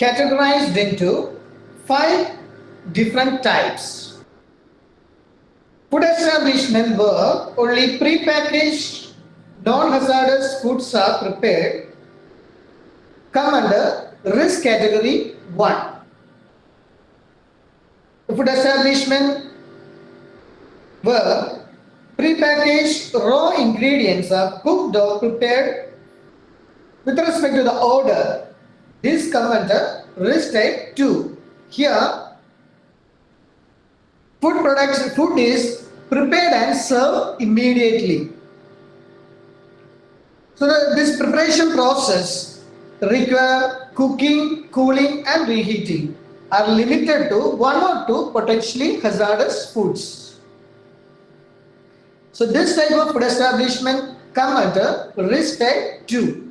categorized into five different types. Food establishment where only pre-packaged non-hazardous foods are prepared come under risk category 1. The food establishment where pre-packaged raw ingredients are cooked or prepared with respect to the order. This under risk type 2. Here, food production food is prepared and served immediately. So the, this preparation process require cooking, cooling and reheating are limited to one or two potentially hazardous foods. So this type of food establishment come under risk type 2.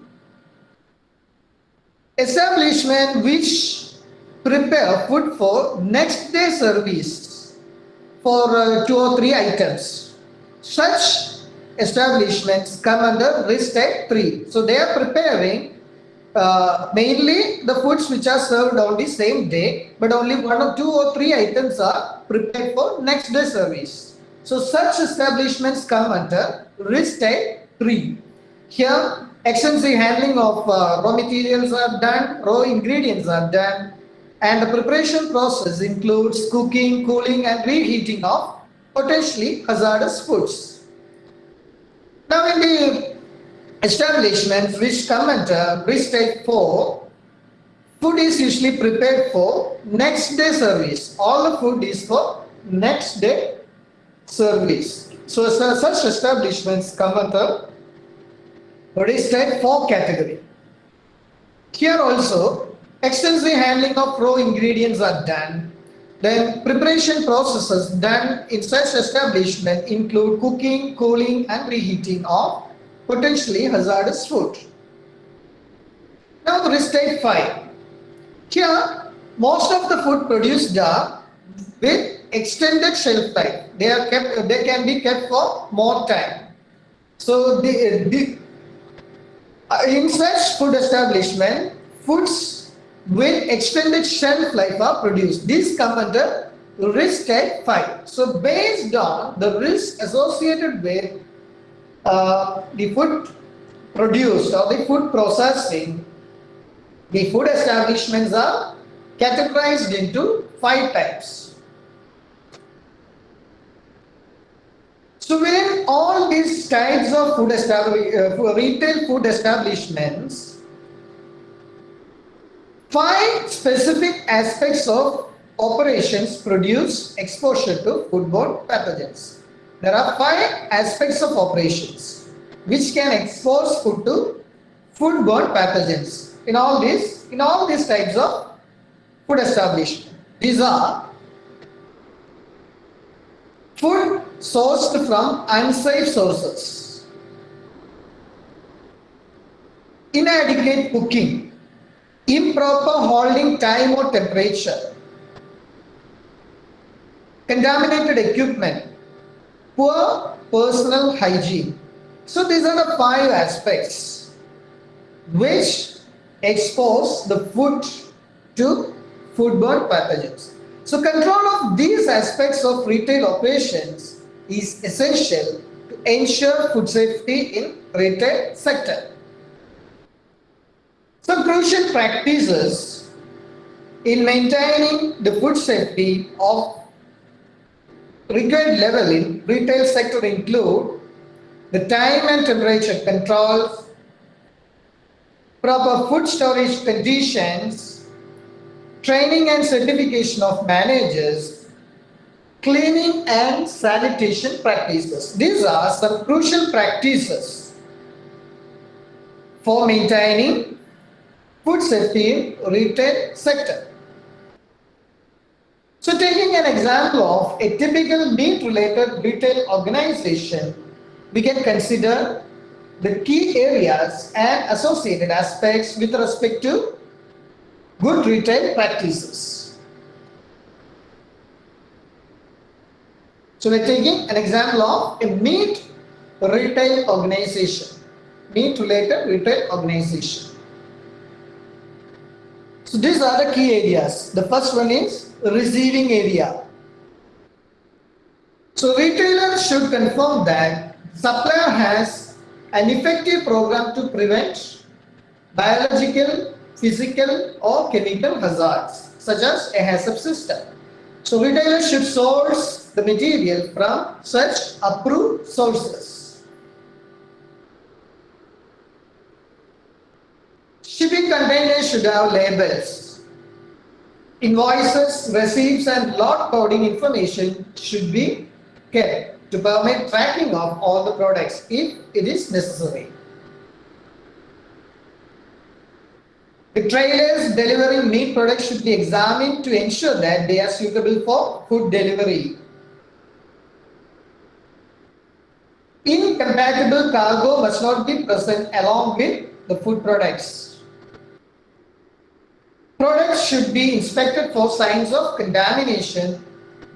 Establishment which prepare food for next day service for uh, two or three items. Such establishments come under risk type 3. So they are preparing uh, mainly the foods which are served on the same day, but only one or two or three items are prepared for next day service. So such establishments come under risk type 3. Here extensive handling of uh, raw materials are done, raw ingredients are done, and the preparation process includes cooking, cooling and reheating of potentially hazardous foods. Now in the establishments which come under risk type 4, food is usually prepared for next day service. All the food is for next day service. So such establishments come under is type 4 category. Here also, extensive handling of raw ingredients are done. Then preparation processes done in such establishment include cooking, cooling and reheating of potentially hazardous food. Now the risk type 5. Here, most of the food produced are with extended shelf life. They are kept. They can be kept for more time. So the, the in such food establishment, foods with extended shelf life are produced. These come under risk type 5. So based on the risk associated with uh, the food produced or the food processing, the food establishments are categorized into five types. So within all these types of food uh, retail food establishments, five specific aspects of operations produce exposure to foodborne pathogens. There are five aspects of operations which can expose food to foodborne pathogens in all these in all these types of food establishment. These are food sourced from unsafe sources, inadequate cooking, improper holding time or temperature, contaminated equipment, poor personal hygiene. So these are the five aspects which expose the food to foodborne pathogens. So control of these aspects of retail operations is essential to ensure food safety in retail sector. Some crucial practices in maintaining the food safety of required level in retail sector include the time and temperature controls, proper food storage conditions, training and certification of managers, cleaning and sanitation practices. These are some crucial practices for maintaining food safety in retail sector. So taking an example of a typical meat related retail organization, we can consider the key areas and associated aspects with respect to good retail practices. So we're taking an example of a meat retail organization, meat related retail organization. So these are the key areas. The first one is receiving area. So retailer should confirm that supplier has an effective program to prevent biological, physical or chemical hazards such as a HACCP system. So retailer should source the material from such approved sources. Shipping containers should have labels. Invoices, receipts and lot coding information should be kept to permit tracking of all the products if it is necessary. The trailers delivering meat products should be examined to ensure that they are suitable for food delivery. Incompatible cargo must not be present along with the food products. Products should be inspected for signs of contamination,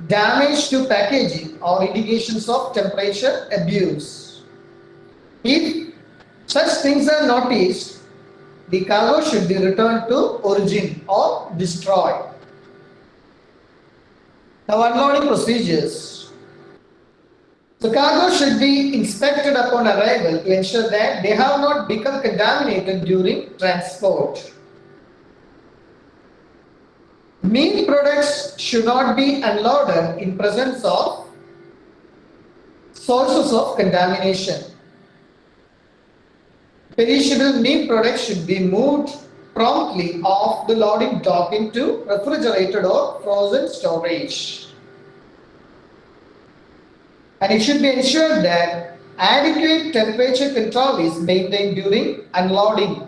damage to packaging or indications of temperature abuse. If such things are noticed, the cargo should be returned to origin or destroyed. Now unloading procedures. The cargo should be inspected upon arrival to ensure that they have not become contaminated during transport. Meat products should not be unloaded in presence of sources of contamination. Perishable meat products should be moved promptly off the loading dock into refrigerated or frozen storage and it should be ensured that adequate temperature control is maintained during unloading.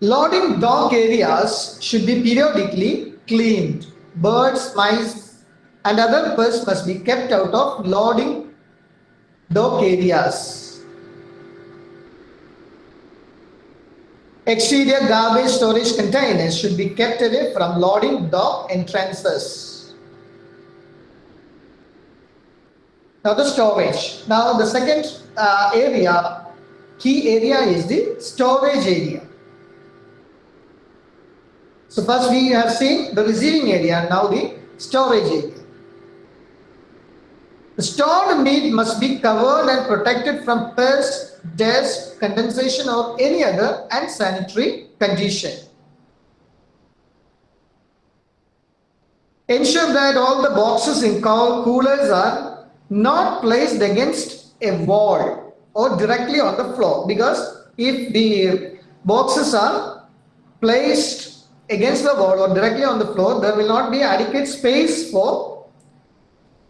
Loading dock areas should be periodically cleaned. Birds, mice and other pests must be kept out of loading dock areas. Exterior garbage storage containers should be kept away from loading dock entrances. Now the storage. Now the second uh, area, key area is the storage area. So first we have seen the receiving area, now the storage area. The stored meat must be covered and protected from pests, dust, condensation or any other unsanitary condition. Ensure that all the boxes in coolers are not placed against a wall or directly on the floor because if the boxes are placed against the wall or directly on the floor there will not be adequate space for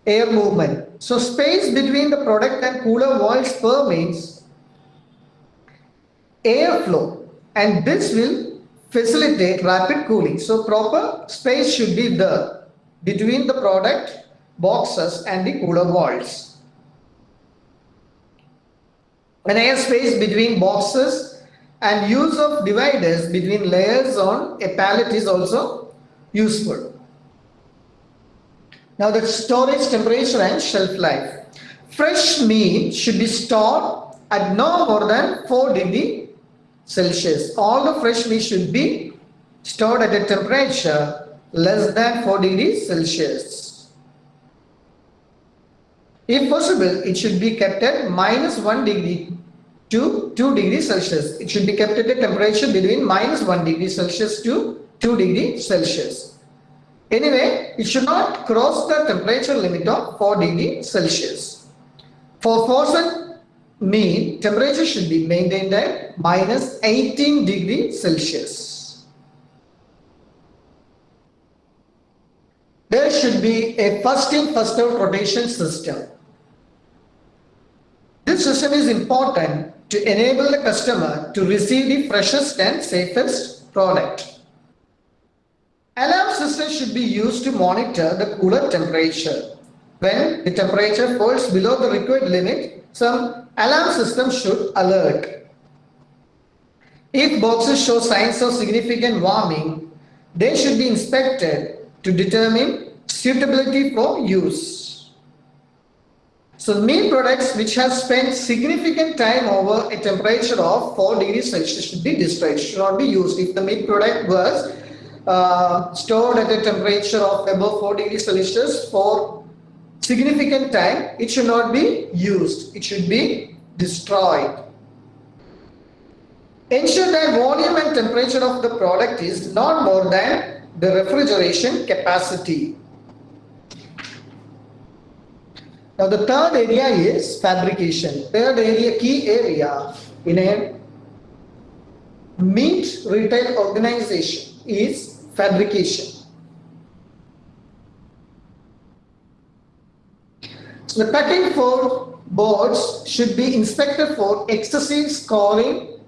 air movement. So space between the product and cooler walls permits airflow and this will facilitate rapid cooling. So proper space should be there between the product boxes and the cooler walls. An air space between boxes and use of dividers between layers on a pallet is also useful. Now the storage temperature and shelf life. Fresh meat should be stored at no more than 4 degree Celsius. All the fresh meat should be stored at a temperature less than 4 degrees Celsius. If possible, it should be kept at minus 1 degree to 2 degrees Celsius. It should be kept at a temperature between minus 1 degree Celsius to 2 degree Celsius. Anyway, it should not cross the temperature limit of 4 degree Celsius. For frozen meat, temperature should be maintained at minus 18 degree Celsius. There should be a first in first out rotation system. This system is important to enable the customer to receive the freshest and safest product. Alarm system should be used to monitor the cooler temperature. When the temperature falls below the required limit, some alarm system should alert. If boxes show signs of significant warming, they should be inspected to determine suitability for use. So the meat products which have spent significant time over a temperature of 4 degrees Celsius should be destroyed, should not be used. If the meat product was uh, stored at a temperature of above 4 degrees Celsius for significant time, it should not be used. It should be destroyed. Ensure that volume and temperature of the product is not more than the refrigeration capacity. Now the third area is fabrication. Third area, key area in a meat retail organization is fabrication. So the cutting for boards should be inspected for excessive scoring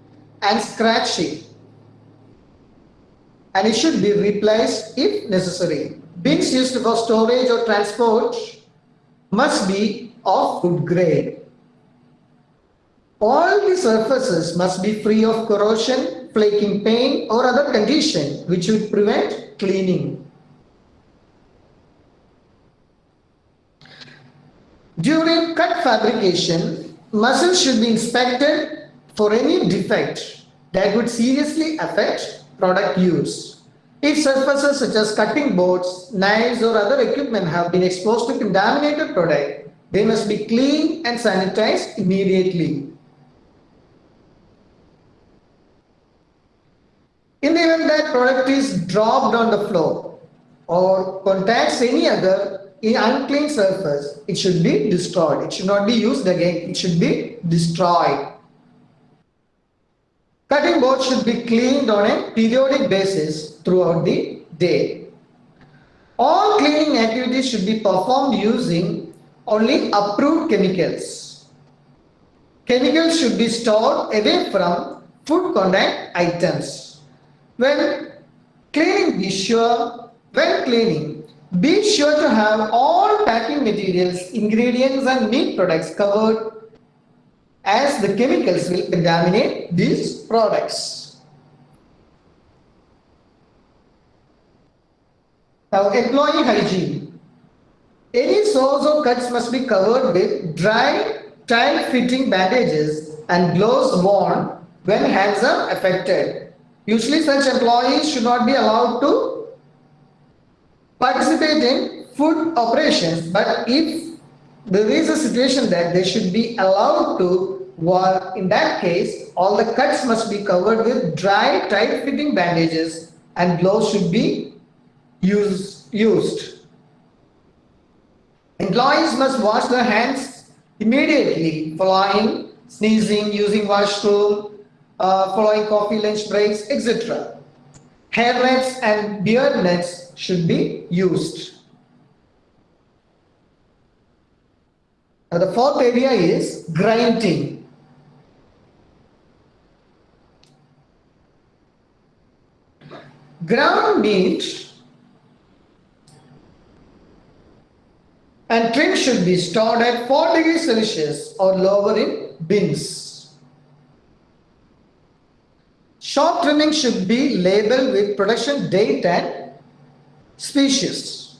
and scratching and it should be replaced if necessary. Bins used for storage or transport must be of good grade. All the surfaces must be free of corrosion, flaking paint or other condition which would prevent cleaning. During cut fabrication, muscles should be inspected for any defect that would seriously affect product use. If surfaces such as cutting boards, knives or other equipment have been exposed to contaminated product, they must be cleaned and sanitized immediately. In the event that product is dropped on the floor or contacts any other unclean surface, it should be destroyed. It should not be used again. It should be destroyed. Cutting board should be cleaned on a periodic basis throughout the day. All cleaning activities should be performed using only approved chemicals. Chemicals should be stored away from food contact items. When cleaning, be sure, when cleaning, be sure to have all packing materials, ingredients and meat products covered as the chemicals will contaminate these products. Now employee hygiene. Any sores or cuts must be covered with dry, tight-fitting bandages and gloves worn when hands are affected. Usually such employees should not be allowed to participate in food operations but if there is a situation that they should be allowed to well, in that case, all the cuts must be covered with dry, tight-fitting bandages and gloves should be use, used. Employees must wash their hands immediately following sneezing, using washroom, uh, following coffee lunch breaks, etc. Hair nets and beard nets should be used. Now the fourth area is grinding. Ground meat and trim should be stored at 4 degrees Celsius or lower in bins. Short trimming should be labeled with production date and species.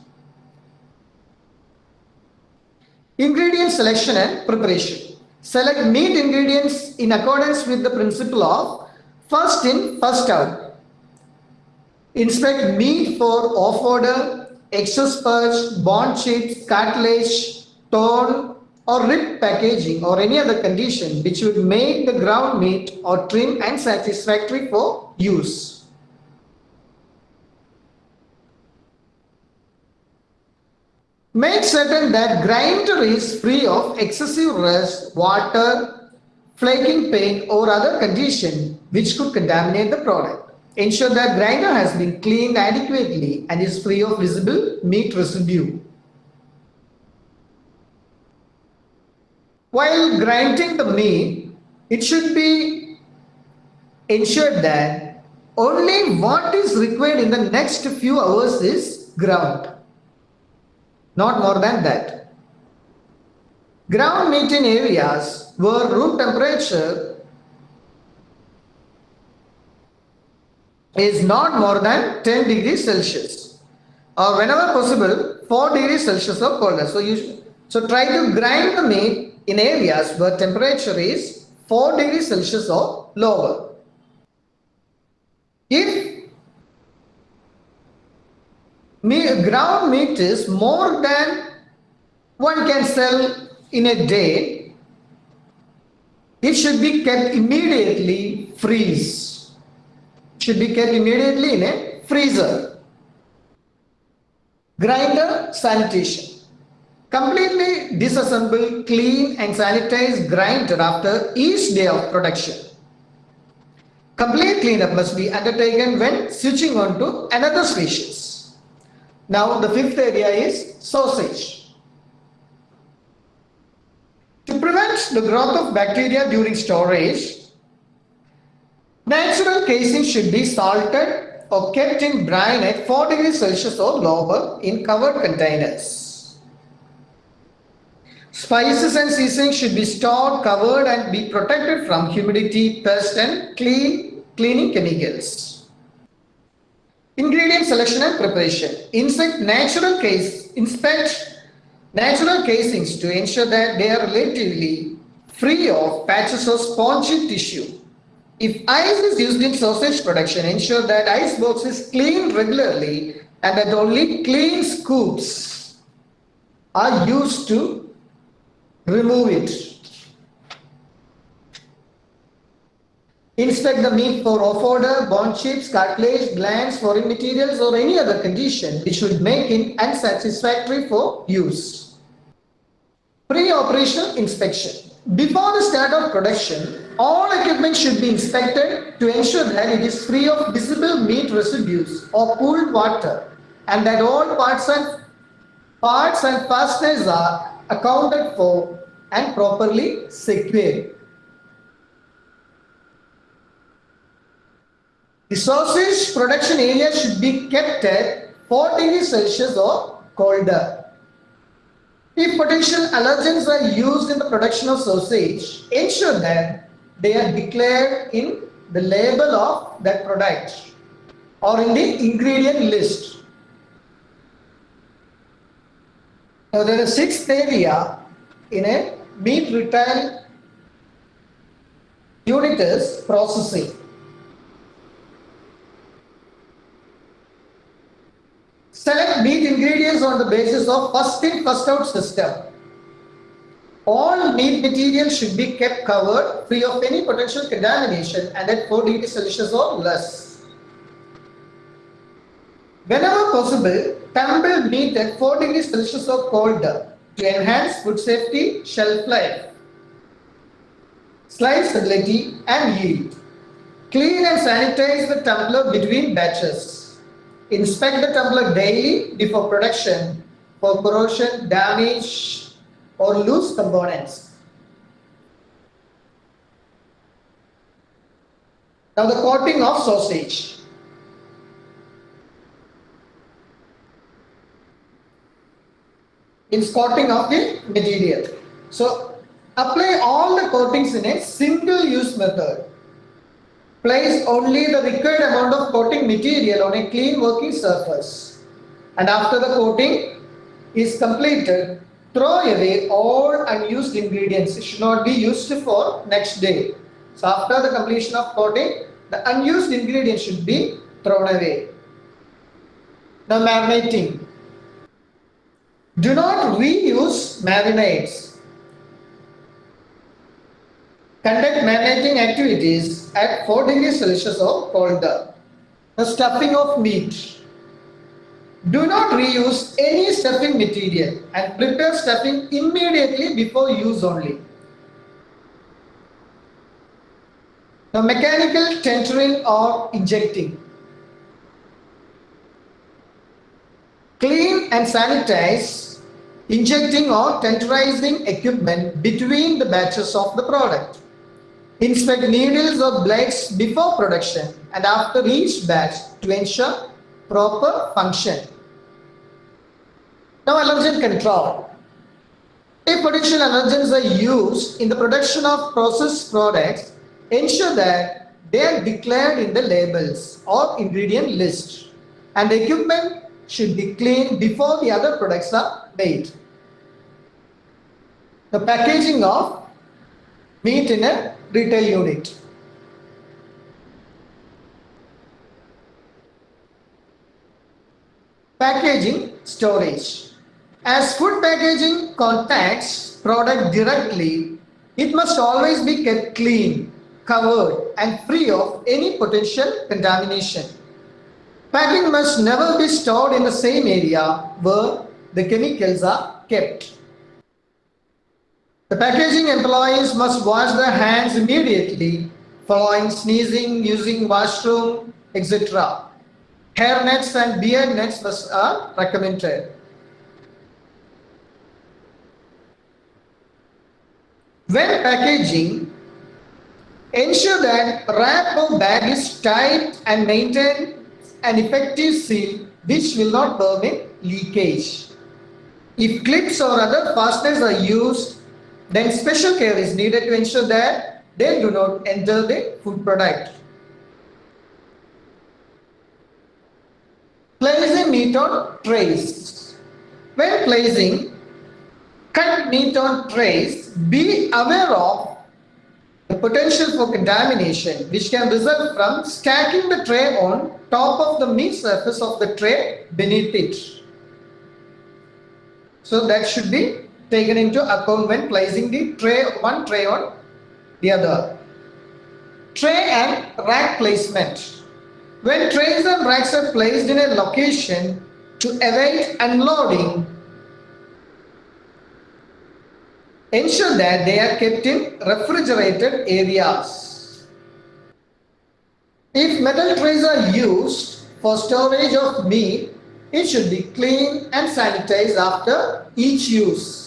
Ingredient selection and preparation. Select meat ingredients in accordance with the principle of first in, first out Inspect meat for off-odor, excess purge, bone chips, cartilage, torn or ripped packaging or any other condition which would make the ground meat or trim unsatisfactory for use. Make certain that grinder is free of excessive rust, water, flaking paint or other condition which could contaminate the product. Ensure that grinder has been cleaned adequately and is free of visible meat residue. While grinding the meat, it should be ensured that only what is required in the next few hours is ground. Not more than that. Ground meat in areas where room temperature is not more than 10 degrees Celsius or whenever possible 4 degrees Celsius or colder. So you, So try to grind the meat in areas where temperature is 4 degrees Celsius or lower. If meat, ground meat is more than one can sell in a day, it should be kept immediately freeze. Should be kept immediately in a freezer. Grinder sanitation. Completely disassemble, clean and sanitize grinder after each day of production. Complete cleanup must be undertaken when switching on to another species. Now the fifth area is sausage. To prevent the growth of bacteria during storage, natural casing should be salted or kept in brine at 4 degrees Celsius or lower in covered containers. Spices and seasonings should be stored, covered and be protected from humidity, pest and clean, cleaning chemicals. Ingredient selection and preparation. Insect natural case, inspect natural casings to ensure that they are relatively free of patches of spongy tissue. If ice is used in sausage production, ensure that ice box is cleaned regularly and that only clean scoops are used to remove it. Inspect the meat for off odor, bone chips, cartilage, glands, foreign materials or any other condition which would make it unsatisfactory for use. Pre-operational inspection. Before the start of production, all equipment should be inspected to ensure that it is free of visible meat residues or pooled water and that all parts and parts and fasteners are accounted for and properly secured. The sausage production area should be kept at 4 degrees Celsius or colder. If potential allergens are used in the production of sausage, ensure that they are declared in the label of that product or in the ingredient list. Now there is sixth area in a meat retail unit is processing. Select meat ingredients on the basis of first in first out system. All meat material should be kept covered free of any potential contamination and at 4 degrees Celsius or less. Whenever possible, tumble meat at 4 degrees Celsius or colder to enhance food safety, shelf life, slice stability and yield. Clean and sanitize the tumbler between batches. Inspect the tumbler daily before production for corrosion, damage or loose components. Now the coating of sausage. It's coating of the material. So apply all the coatings in a single use method. Place only the required amount of coating material on a clean working surface. And after the coating is completed, throw away all unused ingredients. It should not be used for next day. So after the completion of coating, the unused ingredients should be thrown away. Now marinating. Do not reuse marinades conduct marinating activities at 4 degrees Celsius or colder. The stuffing of meat. Do not reuse any stuffing material and prepare stuffing immediately before use only. The mechanical tentering or injecting. Clean and sanitize injecting or tenderizing equipment between the batches of the product. Inspect needles or blades before production and after each batch to ensure proper function. Now allergen control. If potential allergens are used in the production of processed products, ensure that they are declared in the labels or ingredient list and the equipment should be cleaned before the other products are made. the packaging of meat in a retail unit. Packaging storage. As food packaging contacts product directly, it must always be kept clean, covered and free of any potential contamination. Packing must never be stored in the same area where the chemicals are kept. The packaging employees must wash their hands immediately following sneezing, using washroom, etc. Hair nets and beard nets are uh, recommended. When packaging, ensure that wrap or bag is tight and maintain an effective seal which will not permit leakage. If clips or other fasteners are used, then special care is needed to ensure that they do not enter the food product. Placing meat on trays. When placing cut meat on trays, be aware of the potential for contamination which can result from stacking the tray on top of the meat surface of the tray beneath it. So that should be taken into account when placing the tray one tray on the other. Tray and rack placement. When trays and racks are placed in a location to await unloading, ensure that they are kept in refrigerated areas. If metal trays are used for storage of meat, it should be cleaned and sanitized after each use.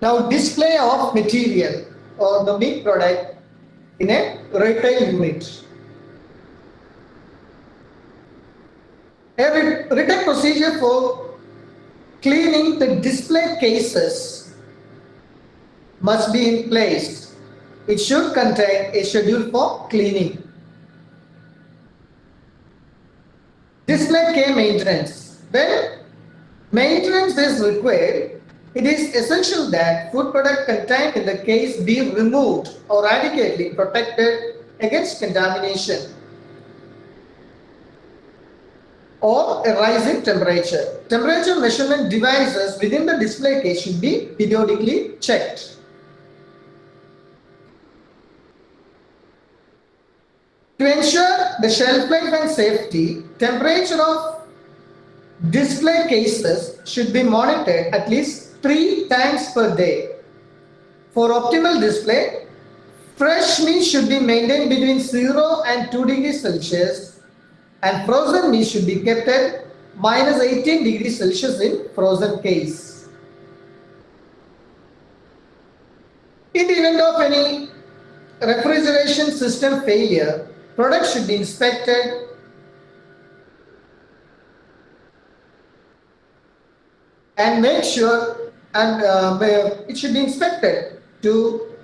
Now display of material or the meat product in a retail unit. A written procedure for cleaning the display cases must be in place. It should contain a schedule for cleaning. Display case maintenance. When maintenance is required, it is essential that food product contained in the case be removed or adequately protected against contamination or a rise in temperature. Temperature measurement devices within the display case should be periodically checked. To ensure the shelf life and safety, temperature of display cases should be monitored at least three times per day. For optimal display, fresh meat should be maintained between 0 and 2 degrees Celsius and frozen meat should be kept at minus 18 degrees Celsius in frozen case. In the event of any refrigeration system failure, products should be inspected and make sure and uh, it should be inspected to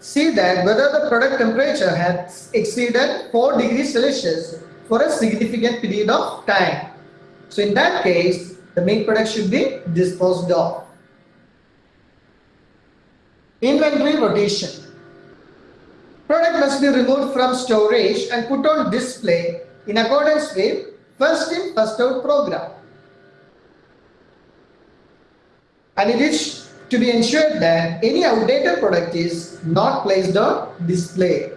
see that whether the product temperature has exceeded 4 degrees Celsius for a significant period of time. So in that case, the main product should be disposed of. Inventory rotation. Product must be removed from storage and put on display in accordance with first in first out program. And it is to be ensured that any outdated product is not placed on display.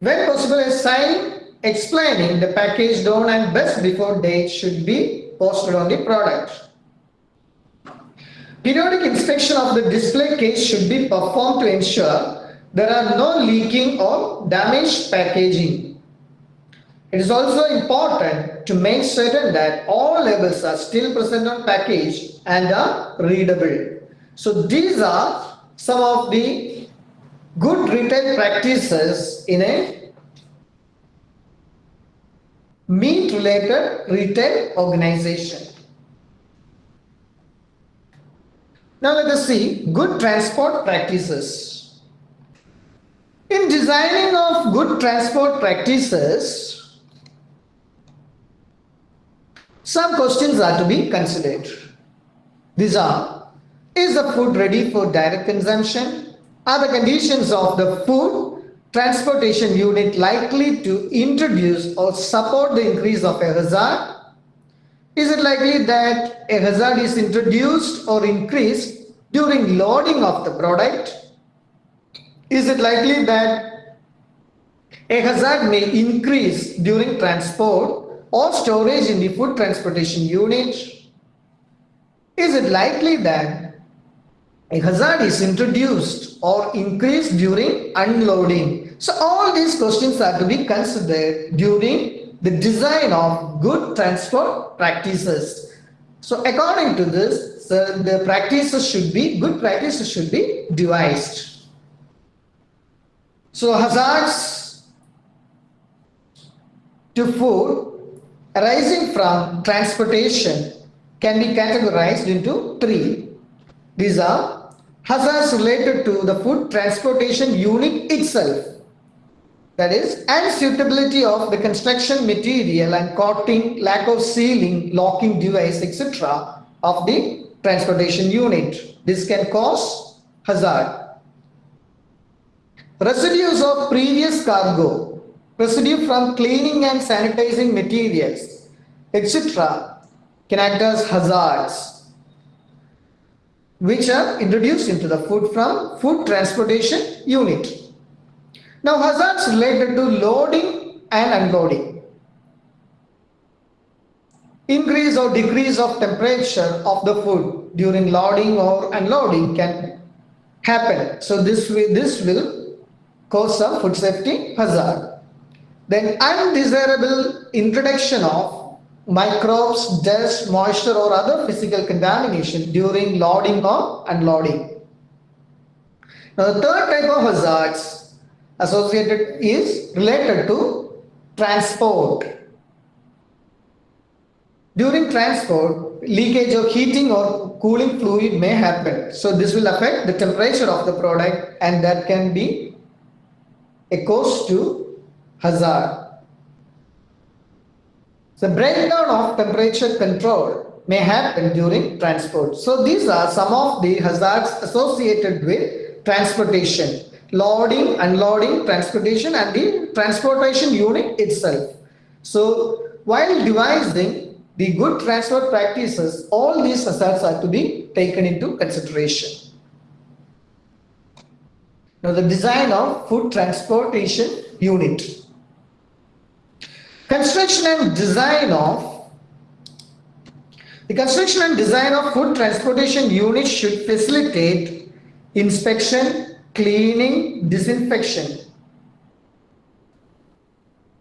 When possible, a sign explaining the package down and best before date should be posted on the product. Periodic inspection of the display case should be performed to ensure there are no leaking or damaged packaging. It is also important to make certain that all labels are still present on package and are readable. So these are some of the good retail practices in a meat related retail organization. Now let us see good transport practices. In designing of good transport practices, some questions are to be considered. These are, is the food ready for direct consumption? Are the conditions of the food transportation unit likely to introduce or support the increase of a hazard? Is it likely that a hazard is introduced or increased during loading of the product? Is it likely that a hazard may increase during transport or storage in the food transportation unit? Is it likely that a hazard is introduced or increased during unloading? So all these questions are to be considered during the design of good transport practices. So according to this, so the practices should be, good practices should be devised. So hazards to food arising from transportation can be categorized into three. These are hazards related to the food transportation unit itself. That is, unsuitability of the construction material and coating, lack of sealing, locking device, etc. of the transportation unit. This can cause hazard. Residues of previous cargo, residue from cleaning and sanitizing materials, etc. can act as hazards which are introduced into the food from food transportation unit. Now hazards related to loading and unloading. Increase or decrease of temperature of the food during loading or unloading can happen. So this will, this will cause some food safety hazard. Then undesirable introduction of microbes, dust, moisture or other physical contamination during loading or unloading. Now the third type of hazards associated is related to transport. During transport, leakage of heating or cooling fluid may happen. So this will affect the temperature of the product and that can be a cause to hazard. The breakdown of temperature control may happen during transport. So these are some of the hazards associated with transportation, loading, unloading, transportation and the transportation unit itself. So while devising the good transport practices, all these hazards are to be taken into consideration. Now the design of food transportation unit. Construction and design of the construction and design of food transportation units should facilitate inspection, cleaning, disinfection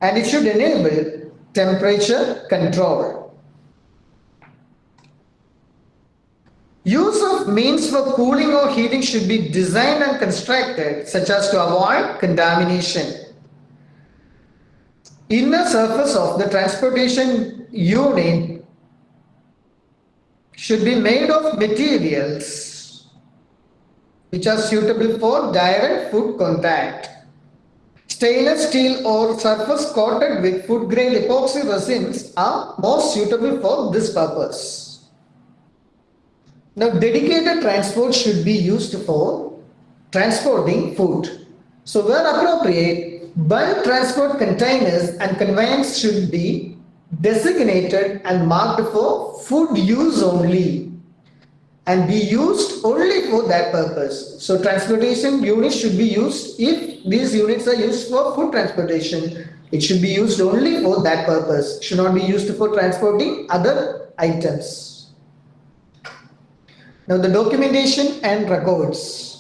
and it should enable temperature control. Use of means for cooling or heating should be designed and constructed such as to avoid contamination. Inner surface of the transportation unit should be made of materials which are suitable for direct food contact. Stainless steel or surface coated with food grade epoxy resins are most suitable for this purpose. Now dedicated transport should be used for transporting food. So where appropriate, bulk transport containers and conveyance should be designated and marked for food use only and be used only for that purpose. So transportation units should be used if these units are used for food transportation. It should be used only for that purpose. should not be used for transporting other items. Now the documentation and records.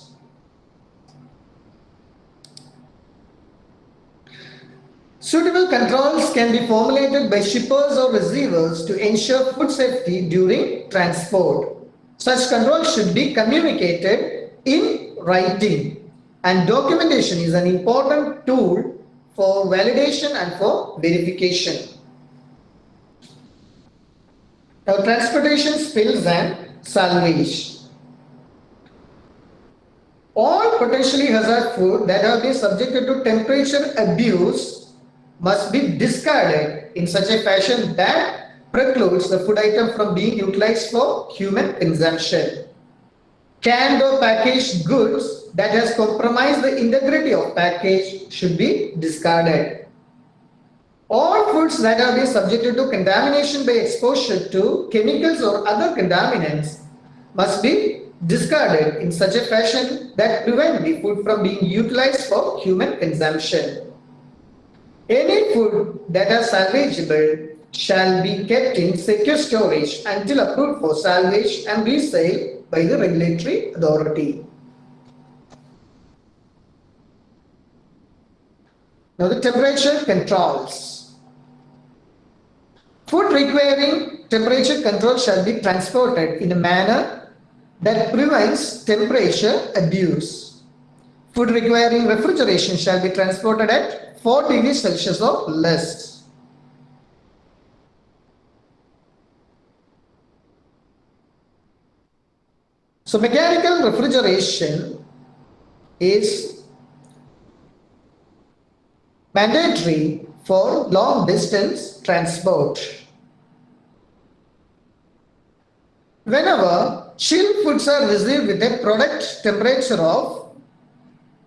Suitable controls can be formulated by shippers or receivers to ensure food safety during transport. Such controls should be communicated in writing and documentation is an important tool for validation and for verification. Now transportation spills and salvage. All potentially hazard food that have been subjected to temperature abuse must be discarded in such a fashion that precludes the food item from being utilized for human consumption. Canned or packaged goods that has compromised the integrity of package should be discarded. All foods that have been subjected to contamination by exposure to chemicals or other contaminants must be discarded in such a fashion that prevent the food from being utilized for human consumption. Any food that is salvageable shall be kept in secure storage until approved for salvage and resale by the regulatory authority. Now the temperature controls. Food requiring temperature control shall be transported in a manner that prevents temperature abuse. Food requiring refrigeration shall be transported at 4 degrees Celsius or less. So mechanical refrigeration is mandatory for long distance transport. Whenever chilled foods are received with a product temperature of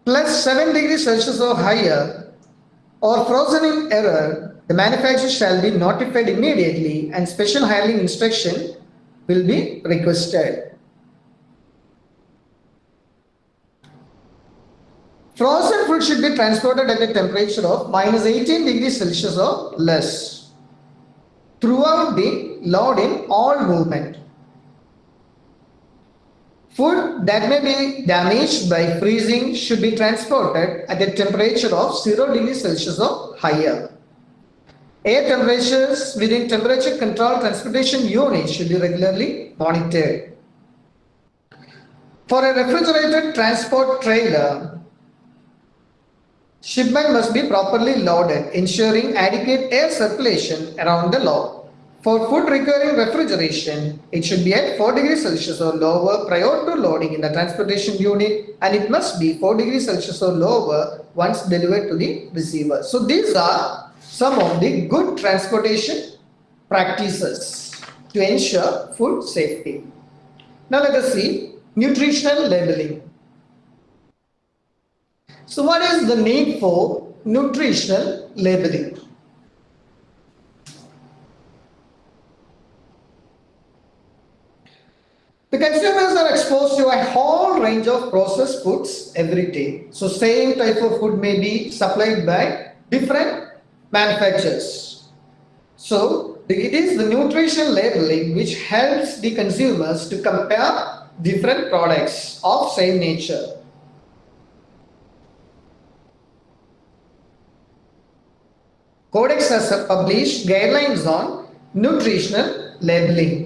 plus 7 degrees Celsius or higher, or frozen in error, the manufacturer shall be notified immediately and special handling instruction will be requested. Frozen food should be transported at a temperature of minus 18 degrees Celsius or less throughout the load in all movement. Food that may be damaged by freezing should be transported at a temperature of 0 degrees Celsius or higher. Air temperatures within temperature control transportation units should be regularly monitored. For a refrigerated transport trailer, shipment must be properly loaded, ensuring adequate air circulation around the load. For food requiring refrigeration, it should be at 4 degrees Celsius or lower prior to loading in the transportation unit and it must be 4 degrees Celsius or lower once delivered to the receiver. So these are some of the good transportation practices to ensure food safety. Now let us see nutritional labeling. So what is the need for nutritional labeling? The consumers are exposed to a whole range of processed foods every day. So same type of food may be supplied by different manufacturers. So it is the nutrition labeling which helps the consumers to compare different products of same nature. Codex has published guidelines on nutritional labeling.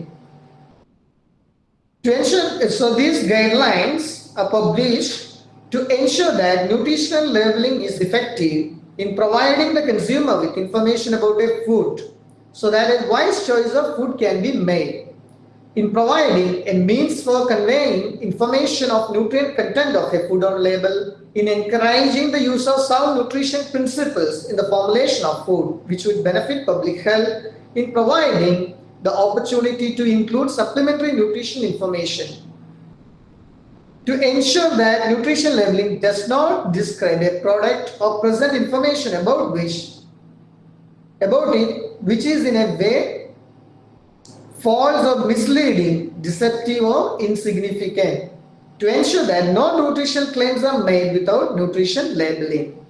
To ensure, so these guidelines are published to ensure that nutritional labeling is effective in providing the consumer with information about a food so that a wise choice of food can be made. In providing a means for conveying information of nutrient content of a food on label, in encouraging the use of sound nutrition principles in the formulation of food, which would benefit public health, in providing the opportunity to include supplementary nutrition information to ensure that nutrition labeling does not describe a product or present information about which about it which is in a way false or misleading, deceptive or insignificant to ensure that no nutritional claims are made without nutrition labeling.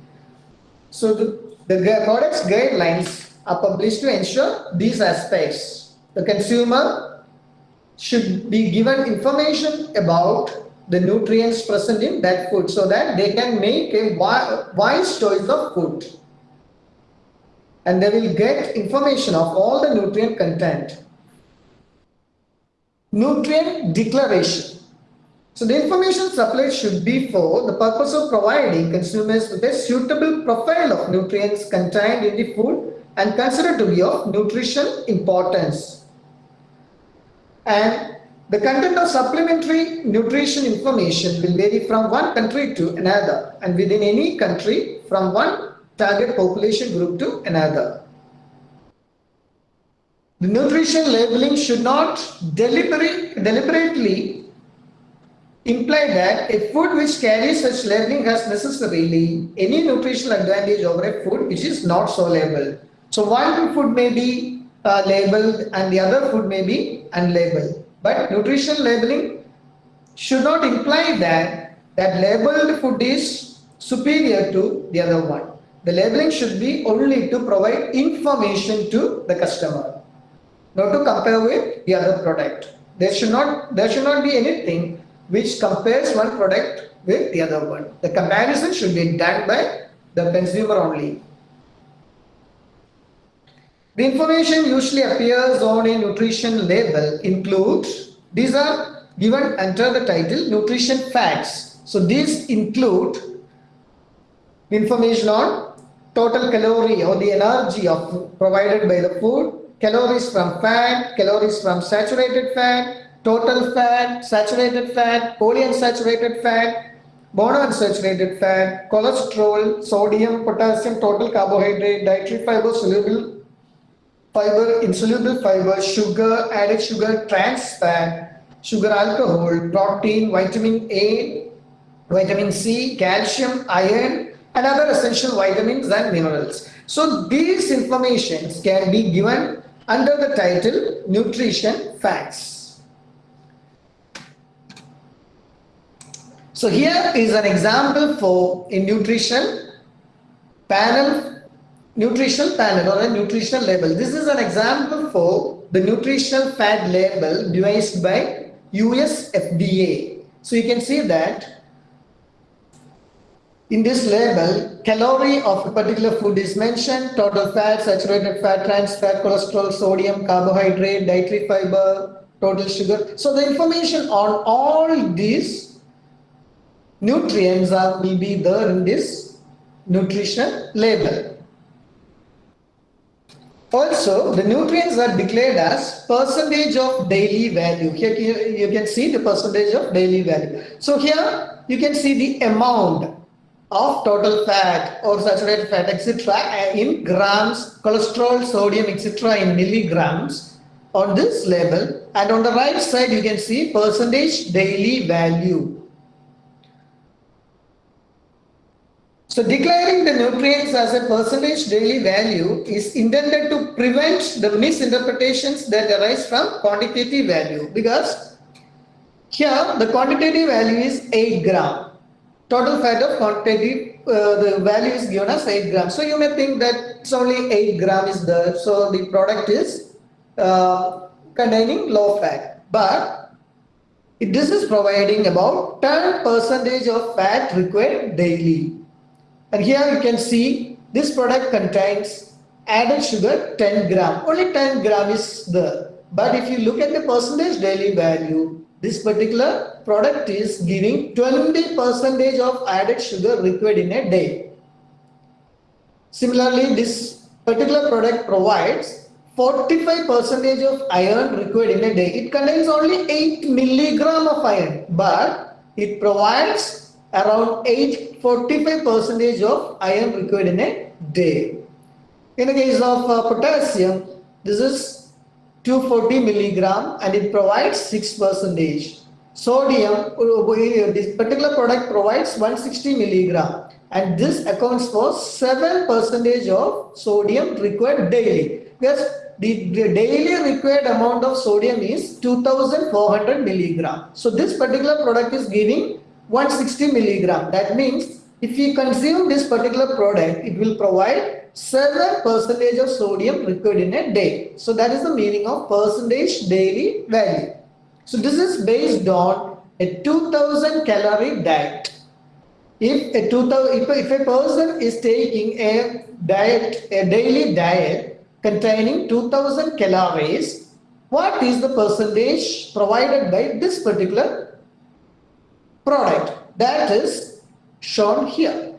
So the, the products guidelines are published to ensure these aspects the consumer should be given information about the nutrients present in that food so that they can make a wise choice of food and they will get information of all the nutrient content. Nutrient declaration. So the information supplied should be for the purpose of providing consumers with a suitable profile of nutrients contained in the food and considered to be of nutrition importance and the content of supplementary nutrition information will vary from one country to another and within any country from one target population group to another. The nutrition labeling should not deliberate, deliberately imply that a food which carries such labeling has necessarily any nutritional advantage over a food which is not so labeled. So one food may be uh, labeled and the other food may be unlabeled. But nutrition labeling should not imply that that labeled food is superior to the other one. The labeling should be only to provide information to the customer, not to compare with the other product. There should not there should not be anything which compares one product with the other one. The comparison should be done by the consumer only. The information usually appears on a nutrition label includes, these are given under the title nutrition facts. So these include information on total calorie or the energy of provided by the food, calories from fat, calories from saturated fat, total fat, saturated fat, polyunsaturated fat, monounsaturated fat, cholesterol, sodium, potassium, total carbohydrate, dietary fiber, soluble fiber, insoluble fiber, sugar, added sugar, trans fat, sugar alcohol, protein, vitamin A, vitamin C, calcium, iron, and other essential vitamins and minerals. So these informations can be given under the title Nutrition Facts. So here is an example for a nutrition panel, nutritional panel or a nutritional label. This is an example for the nutritional fat label devised by US FDA. So you can see that in this label, calorie of a particular food is mentioned, total fat, saturated fat, trans fat, cholesterol, sodium, carbohydrate, dietary fiber, total sugar. So the information on all these nutrients are, will be there in this nutrition label. Also, the nutrients are declared as percentage of daily value. Here you can see the percentage of daily value. So here you can see the amount of total fat or saturated fat etc in grams cholesterol sodium etc in milligrams on this label and on the right side you can see percentage daily value so declaring the nutrients as a percentage daily value is intended to prevent the misinterpretations that arise from quantitative value because here the quantitative value is 8 gram total fat of quantity, uh, the value is given as 8 gram. So you may think that it's only 8 gram is there. So the product is uh, containing low fat. But this is providing about 10 percentage of fat required daily. And here you can see this product contains added sugar 10 gram. Only 10 gram is there. But if you look at the percentage daily value, this particular product is giving 20 percentage of added sugar required in a day. Similarly, this particular product provides 45 percentage of iron required in a day. It contains only 8 milligram of iron, but it provides around 8 45 percentage of iron required in a day. In the case of uh, potassium, this is 240 milligram and it provides 6 percentage. Sodium, uh, this particular product provides 160 milligram and this accounts for 7 percentage of sodium required daily. Because the, the daily required amount of sodium is 2400 milligram. So this particular product is giving 160 milligram. That means if we consume this particular product, it will provide 7 percentage of sodium required in a day. So that is the meaning of percentage daily value. So this is based on a 2000 calorie diet. If a 2000, if, if a person is taking a diet, a daily diet containing 2000 calories, what is the percentage provided by this particular product? That is shown here.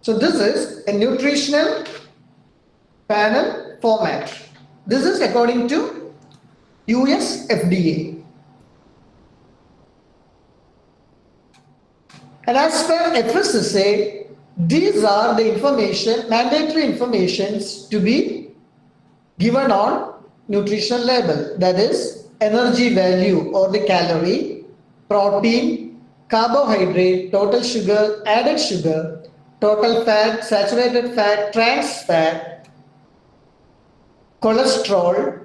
So this is a nutritional panel format. This is according to US FDA. And as per FSSAI, these are the information, mandatory informations to be given on nutrition label. That is energy value or the calorie, protein, carbohydrate, total sugar, added sugar, total fat, saturated fat, trans fat, cholesterol,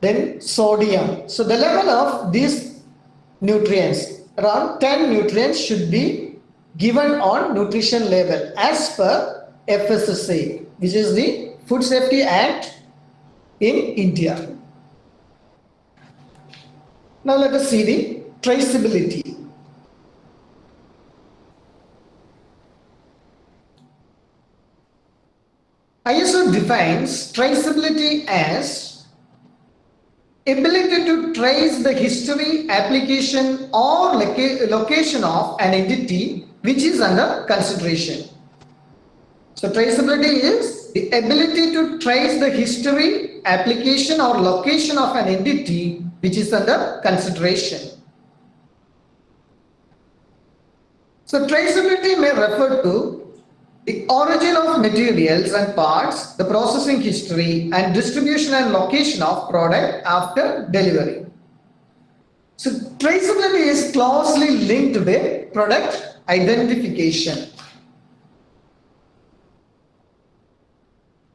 then sodium. So the level of these nutrients, around 10 nutrients should be given on nutrition label as per FSSAI, which is the Food Safety Act in India. Now let us see the traceability. ISO defines traceability as ability to trace the history, application or loca location of an entity which is under consideration. So traceability is the ability to trace the history, application or location of an entity which is under consideration. So traceability may refer to the origin of materials and parts, the processing history and distribution and location of product after delivery. So traceability is closely linked with product identification.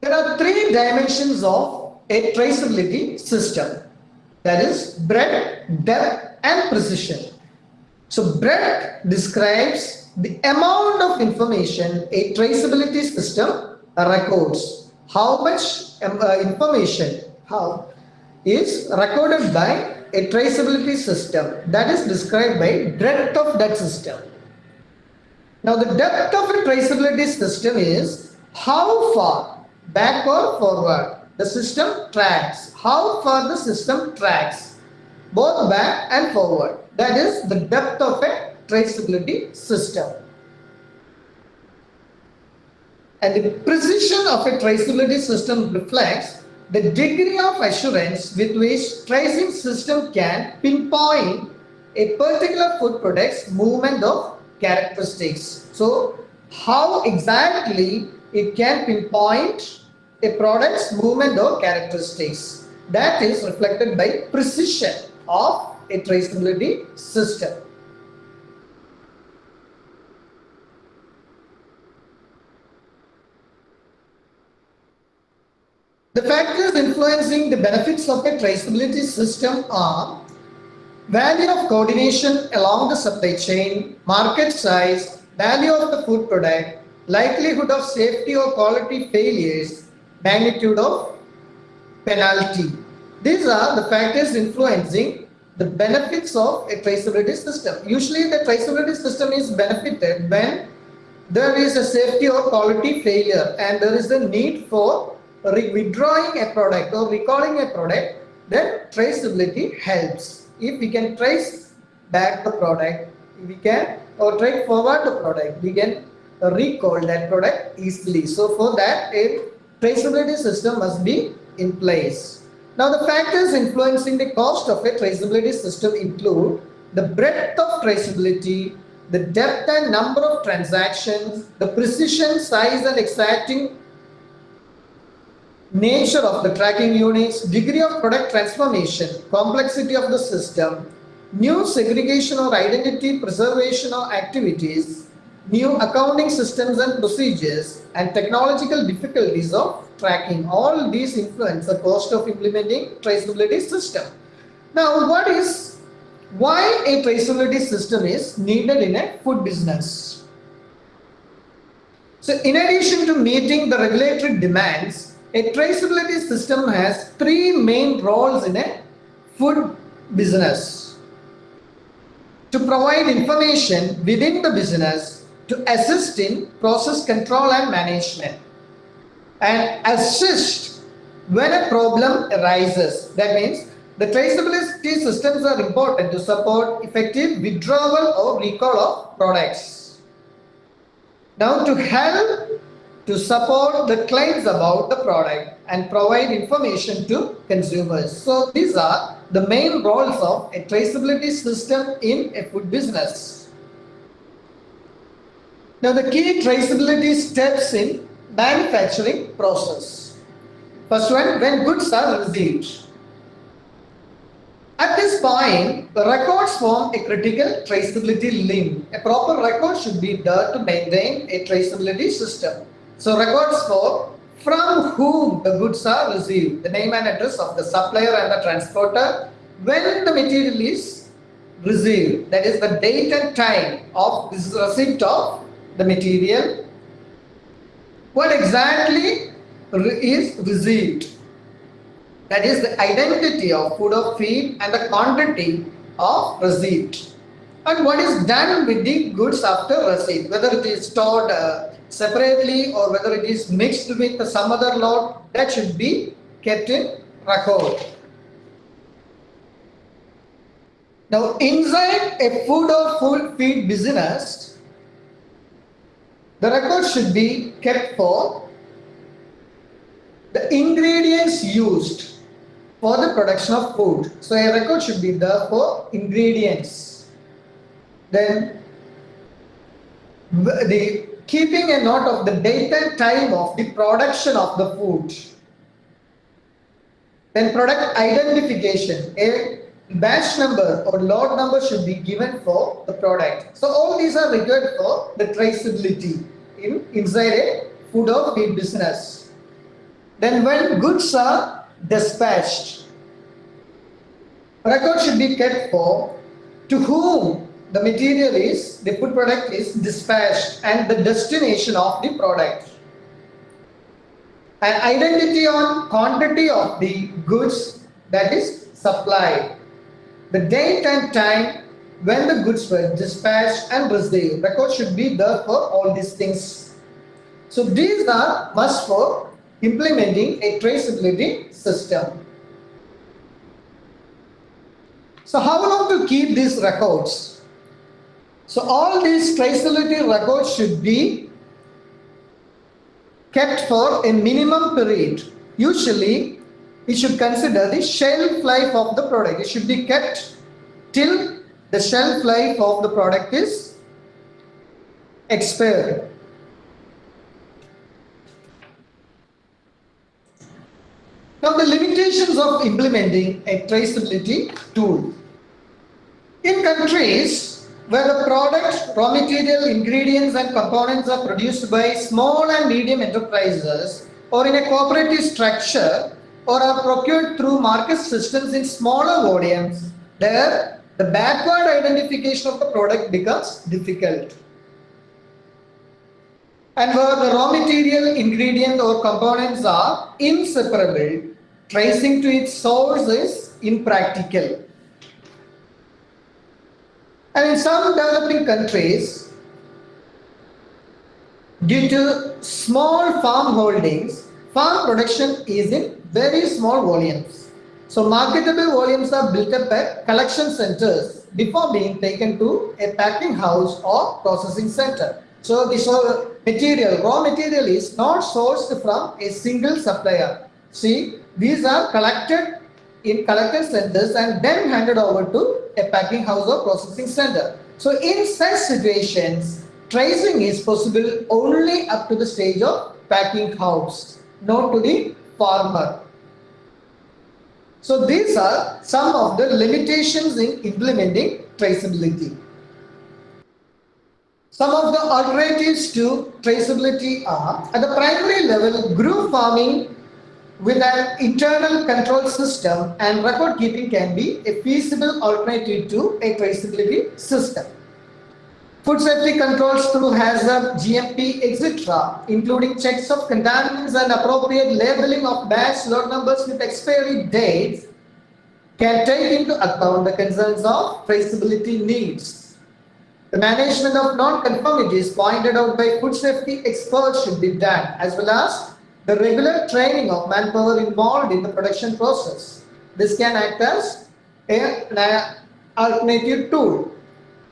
There are three dimensions of a traceability system. That is breadth, depth and precision. So breadth describes the amount of information a traceability system records, how much um, uh, information how is recorded by a traceability system that is described by breadth of that system. Now the depth of a traceability system is how far back or forward the system tracks, how far the system tracks both back and forward. That is the depth of a traceability system. And the precision of a traceability system reflects the degree of assurance with which tracing system can pinpoint a particular food product's movement of characteristics. So how exactly it can pinpoint a product's movement or characteristics that is reflected by precision of a traceability system. The factors influencing the benefits of a traceability system are value of coordination along the supply chain, market size, value of the food product, likelihood of safety or quality failures, magnitude of penalty. These are the factors influencing the benefits of a traceability system. Usually the traceability system is benefited when there is a safety or quality failure and there is a need for withdrawing a product or recalling a product, then traceability helps. If we can trace back the product, we can or trace forward the product, we can recall that product easily. So for that, a traceability system must be in place. Now the factors influencing the cost of a traceability system include the breadth of traceability, the depth and number of transactions, the precision, size and exacting nature of the tracking units, degree of product transformation, complexity of the system, new segregation or identity preservation or activities, new accounting systems and procedures, and technological difficulties of tracking. All these influence the cost of implementing traceability system. Now, what is, why a traceability system is needed in a food business? So, in addition to meeting the regulatory demands, a traceability system has three main roles in a food business. To provide information within the business to assist in process control and management and assist when a problem arises. That means the traceability systems are important to support effective withdrawal or recall of products. Now to help to support the claims about the product and provide information to consumers. So these are the main roles of a traceability system in a food business. Now the key traceability steps in manufacturing process. First one, when goods are received. At this point, the records form a critical traceability link. A proper record should be there to maintain a traceability system. So records for from whom the goods are received, the name and address of the supplier and the transporter, when the material is received, that is the date and time of this receipt of the material, what exactly is received, that is the identity of food or feed and the quantity of receipt. And what is done with the goods after receipt, whether it is stored uh, separately or whether it is mixed with some other lot, that should be kept in record. Now, inside a food or food feed business, the record should be kept for the ingredients used for the production of food. So, a record should be there for ingredients. Then, the keeping a note of the date and time of the production of the food. Then product identification, a batch number or lot number should be given for the product. So all these are required for the traceability in inside a food or feed business. Then when goods are dispatched, record should be kept for to whom the material is, the food product is dispatched and the destination of the product. An identity on quantity of the goods that is supplied. The date and time when the goods were dispatched and received. Record should be there for all these things. So these are must for implementing a traceability system. So how long to keep these records? So all these traceability records should be kept for a minimum period. Usually, we should consider the shelf life of the product. It should be kept till the shelf life of the product is expired. Now the limitations of implementing a traceability tool. In countries where the product, raw material, ingredients and components are produced by small and medium enterprises or in a cooperative structure or are procured through market systems in smaller volumes, there the backward identification of the product becomes difficult. And where the raw material, ingredient or components are inseparable, tracing to its source is impractical. And in some developing countries, due to small farm holdings, farm production is in very small volumes. So marketable volumes are built up at collection centers before being taken to a packing house or processing center. So this material, raw material is not sourced from a single supplier. See, these are collected in collected centers and then handed over to a packing house or processing center. So in such situations, tracing is possible only up to the stage of packing house, not to the farmer. So these are some of the limitations in implementing traceability. Some of the alternatives to traceability are at the primary level, group farming with an internal control system and record keeping can be a feasible alternative to a traceability system. Food safety controls through HACCP, GMP, etc., including checks of contaminants and appropriate labeling of batch lot numbers with expiry dates, can take into account the concerns of traceability needs. The management of non-conformities pointed out by food safety experts should be done, as well as the regular training of manpower involved in the production process. This can act as an alternative tool.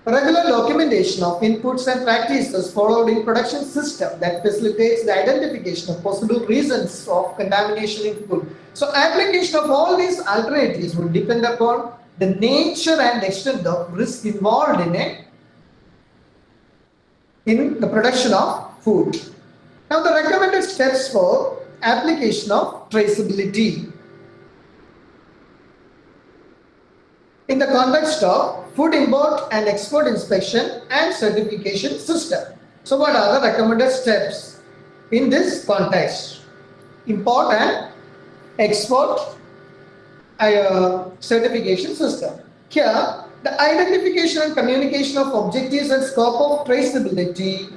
Regular documentation of inputs and practices followed in production system that facilitates the identification of possible reasons of contamination in food. So application of all these alternatives will depend upon the nature and extent of risk involved in it in the production of food. Now the recommended steps for application of traceability. In the context of food import and export inspection and certification system. So what are the recommended steps in this context? Import and export uh, certification system. Here, the identification and communication of objectives and scope of traceability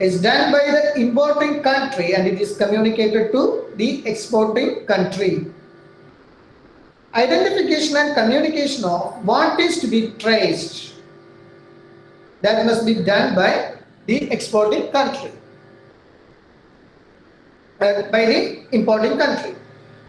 is done by the importing country and it is communicated to the exporting country. Identification and communication of what is to be traced that must be done by the exporting country, uh, by the importing country.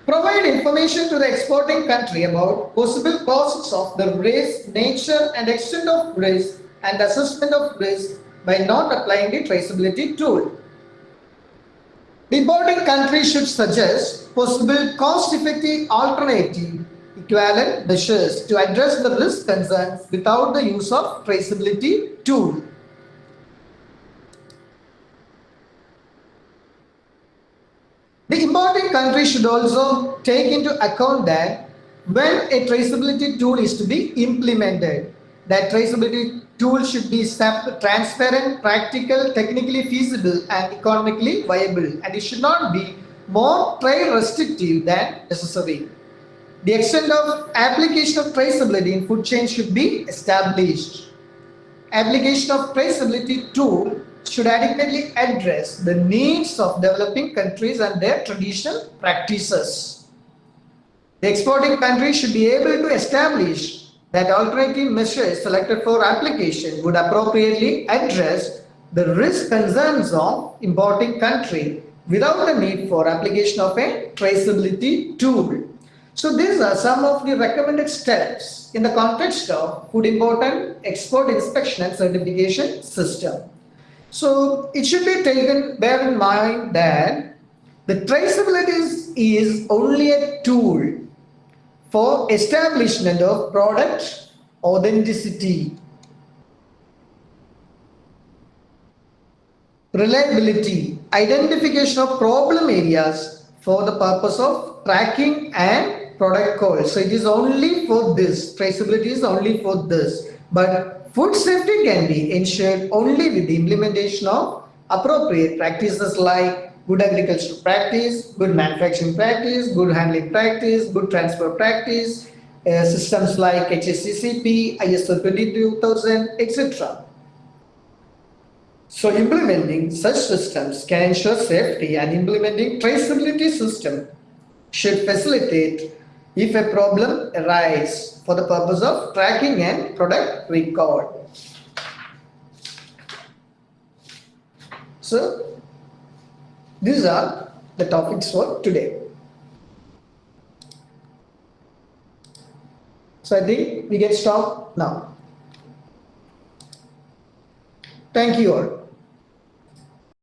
Provide information to the exporting country about possible causes of the risk, nature and extent of risk and assessment of risk by not applying the traceability tool. The importing country should suggest possible cost-effective alternative equivalent measures to address the risk concerns without the use of traceability tool. The importing country should also take into account that when a traceability tool is to be implemented, that traceability tool should be transparent, practical, technically feasible and economically viable and it should not be more trade restrictive than necessary. The extent of application of traceability in food chain should be established. Application of traceability tool should adequately address the needs of developing countries and their traditional practices. The exporting country should be able to establish that alternative measures selected for application would appropriately address the risk concerns of importing country without the need for application of a traceability tool. So these are some of the recommended steps in the context of food import and export inspection and certification system. So it should be taken, bear in mind that the traceability is only a tool for establishment of product authenticity, reliability, identification of problem areas for the purpose of tracking and product call. So it is only for this, traceability is only for this. But Food safety can be ensured only with the implementation of appropriate practices like good agricultural practice, good manufacturing practice, good handling practice, good transfer practice, uh, systems like HACCP, ISO 22000, etc. So implementing such systems can ensure safety and implementing traceability system should facilitate if a problem arises for the purpose of tracking and product recall. So, these are the topics for today. So I think we get stopped now. Thank you all.